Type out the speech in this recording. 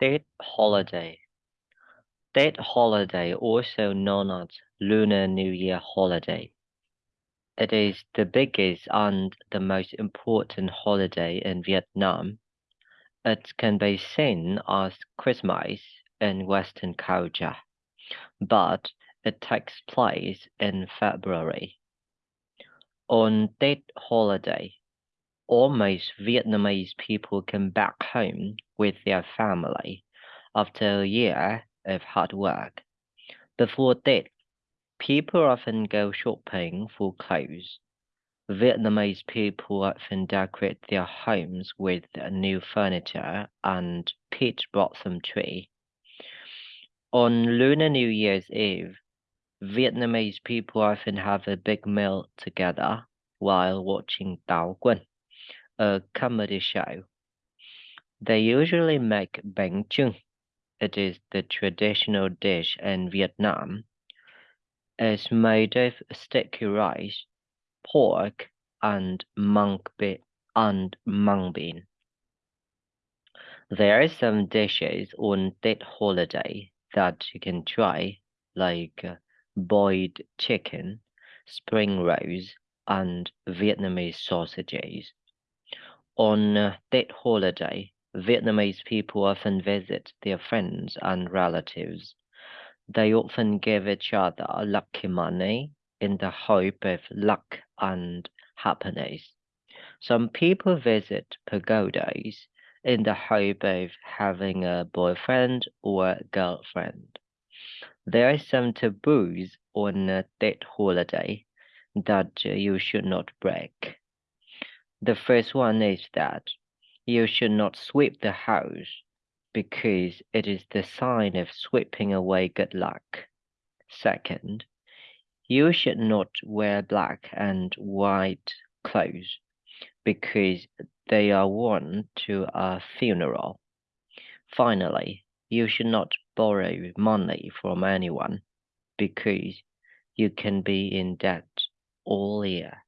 Tet holiday. Tet holiday, also known as Lunar New Year holiday. It is the biggest and the most important holiday in Vietnam. It can be seen as Christmas in Western culture, but it takes place in February. On that holiday, almost Vietnamese people come back home with their family after a year of hard work. Before that, people often go shopping for clothes. Vietnamese people often decorate their homes with new furniture and peach blossom tree. On Lunar New Year's Eve, Vietnamese people often have a big meal together while watching Tao Quân, a comedy show. They usually make bánh chưng. It is the traditional dish in Vietnam. It's made of sticky rice, pork, and mung bean. And mung bean. There are some dishes on that holiday that you can try, like uh, boiled chicken, spring rolls, and Vietnamese sausages. On that holiday, Vietnamese people often visit their friends and relatives. They often give each other lucky money in the hope of luck and happiness. Some people visit pagodas in the hope of having a boyfriend or girlfriend. There are some taboos on that holiday that you should not break. The first one is that you should not sweep the house because it is the sign of sweeping away good luck. Second, you should not wear black and white clothes because they are worn to a funeral. Finally, you should not borrow money from anyone because you can be in debt all year.